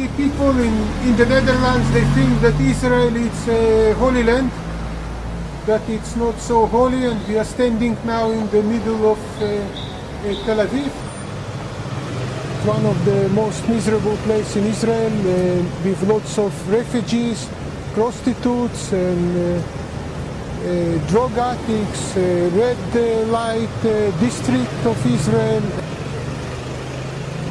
People in, in the Netherlands, they think that Israel is a holy land, that it's not so holy, and we are standing now in the middle of uh, uh, Tel Aviv. It's one of the most miserable places in Israel, uh, with lots of refugees, prostitutes, and uh, uh, drug addicts, uh, red light district of Israel.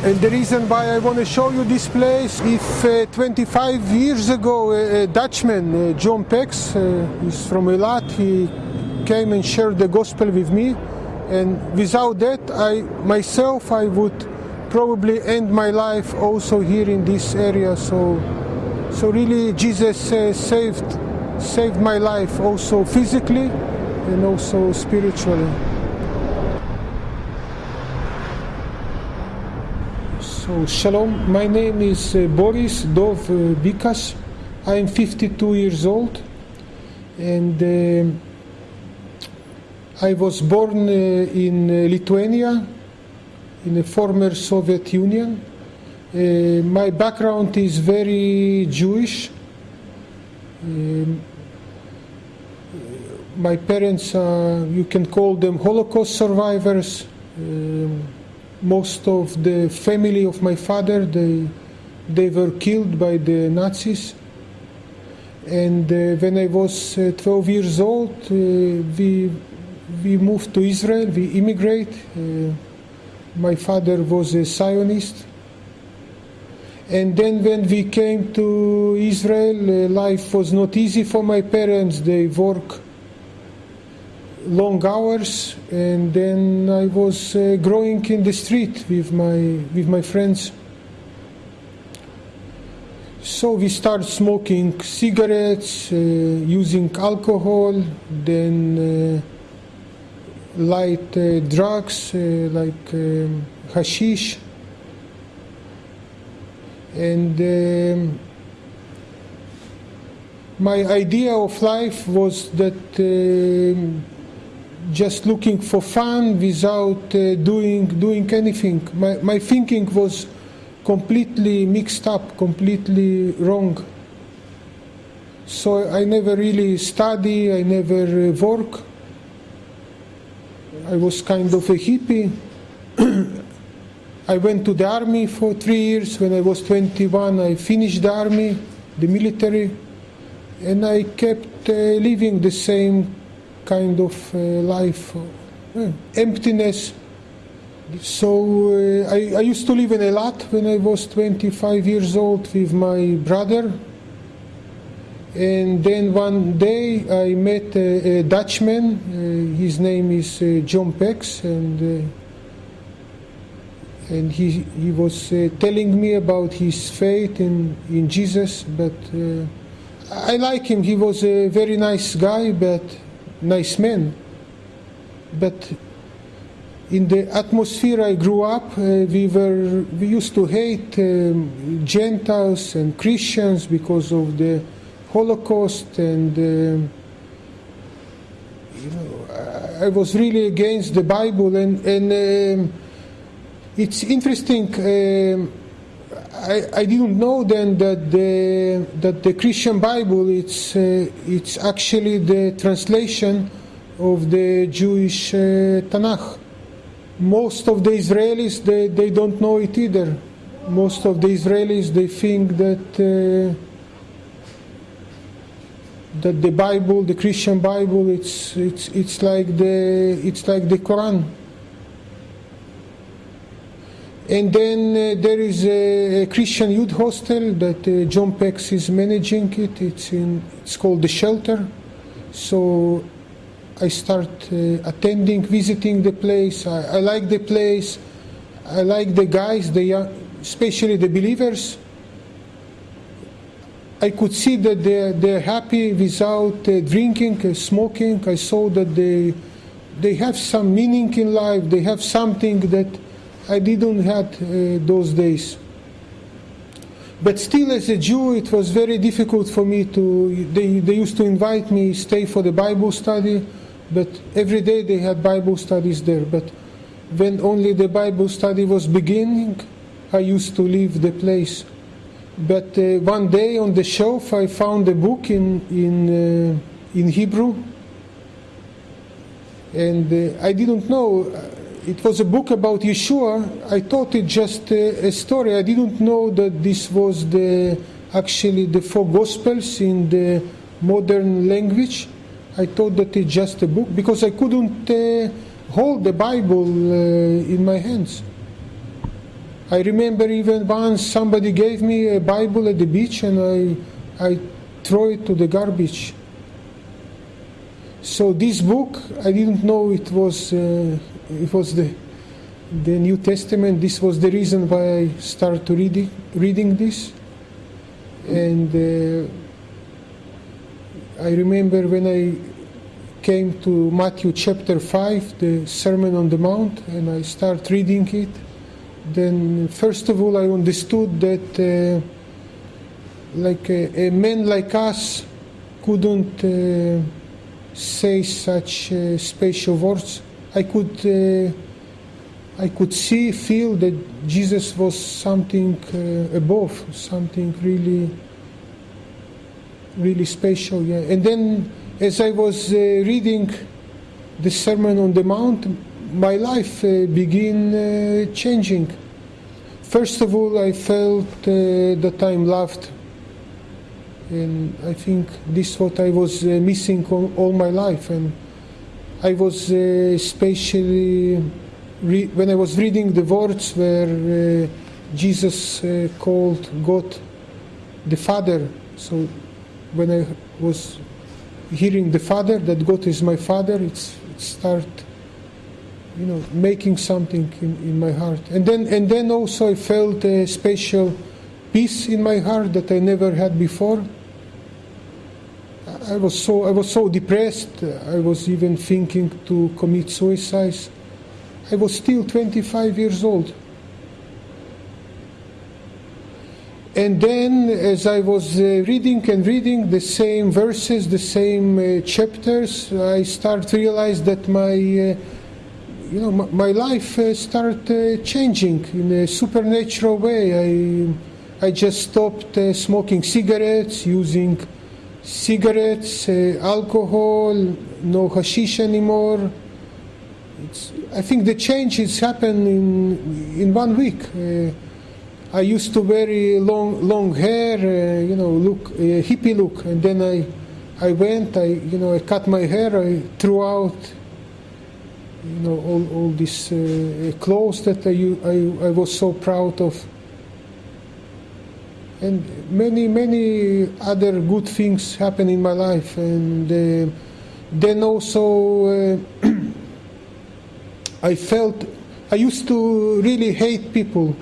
And the reason why I want to show you this place, if uh, 25 years ago a, Dutchman, uh, John Pex, uh, he's from Eilat, he came and shared the gospel with me. And without that, I myself, I would probably end my life also here in this area. So, so really, Jesus uh, saved saved my life also physically and also spiritually. So, Shalom, my name is uh, Boris Dov uh, Bikas. I am 52 years old and uh, I was born uh, in uh, Lithuania, in the former Soviet Union. Uh, my background is very Jewish. Um, my parents, uh, you can call them Holocaust survivors. Um, most of the family of my father, they, they were killed by the Nazis. And uh, when I was uh, 12 years old, uh, we, we moved to Israel, we immigrate. Uh, my father was a Zionist. And then when we came to Israel, uh, life was not easy for my parents. They work long hours, and then I was uh, growing in the street with my with my friends. So we started smoking cigarettes, uh, using alcohol, then uh, light uh, drugs uh, like um, hashish, and. Um, my idea of life was that um just looking for fun without uh, doing doing anything. My my thinking was completely mixed up, completely wrong. So I never really study. I never uh, work. I was kind of a hippie. I went to the army for three years. When I was 21, I finished the army, the military, and I kept uh, living the same kind of uh, life, uh, emptiness. So uh, I, I used to live in a Eilat when I was 25 years old with my brother. And then one day I met a, a Dutchman. His name is John Pex, and and he he was uh, telling me about his faith in in Jesus. But uh, I like him. He was a very nice guy, but nice man. But in the atmosphere I grew up, uh, we were we used to hate um, Gentiles and Christians because of the Holocaust, and um, you know, I was really against the Bible. And and um, it's interesting. I, I didn't know then that the that the Christian Bible it's uh, it's actually the translation of the Jewish uh, Tanakh. Most of the Israelis they, they don't know it either. Most of the Israelis they think that uh, that the Bible, the Christian Bible, it's it's it's like the it's like the Quran. And then uh, there is a, Christian youth hostel that uh, John Pex is managing it. It's in it's called the Shelter. So I start uh, attending, visiting the place. I, I, like the place. I like the guys, the young, especially the believers. I could see that they're, they're happy without uh, drinking, uh, smoking. I saw that they they have some meaning in life. They have something that I didn't have uh, those days. But still, as a Jew, it was very difficult for me to. They, they used to invite me stay for the Bible study, but every day they had Bible studies there. But when only the Bible study was beginning, I used to leave the place. But uh, one day on the shelf, I found a book in in uh, in Hebrew, and uh, I didn't know it was a book about Yeshua. I thought it just a, a story. I didn't know that this was the actually the four gospels in the modern language. I thought that it's just a book because I couldn't uh, hold the Bible uh, in my hands. I remember even once somebody gave me a Bible at the beach and I, I throw it to the garbage. So this book, I didn't know it was uh, it was the the New Testament. This was the reason why I started reading reading this, and uh, I remember when I came to Matthew chapter five, the Sermon on the Mount, and I start reading it. Then first of all, I understood that uh, like a, a man like us couldn't. Uh, say such uh, special words. I could, uh, I could see, feel that Jesus was something uh, above, something really, really special. Yeah. And then, as I was uh, reading the Sermon on the Mount, my life began changing. First of all, I felt that I'm loved and I think this is what I was missing all, all, my life. And I was uh, especially when I was reading the words where uh, Jesus uh, called God the Father. So when I was hearing the Father, that God is my Father, it's, it start you know making something in, in my heart. And then and then also I felt a special peace in my heart that I never had before I was so I was so depressed. I was even thinking to commit suicide. I was still 25 years old. And then, as I was uh, reading and reading the same verses, the same uh, chapters, I start to realize that my, uh, you know, my, life uh, started uh, changing in a supernatural way. I, I just stopped uh, smoking cigarettes, using cigarettes, uh, alcohol, no hashish anymore. It's, I think the change has happened in in one week. Uh, I used to wear long long hair, uh, you know, look hippie look, and then I I went, I you know, I cut my hair, I threw out you know all all these uh, clothes that I, I I was so proud of and many many other good things happen in my life. And uh, then also uh, i felt i used to really hate people.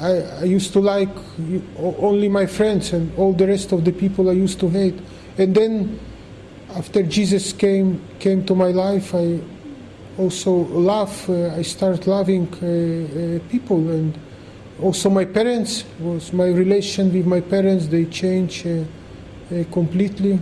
I, I used to like only my friends and all the rest of the people i used to hate. And then after jesus came came to my life i also love uh, i started loving uh, uh, people. And also my parents was my relation with my parents. They changed uh, uh, completely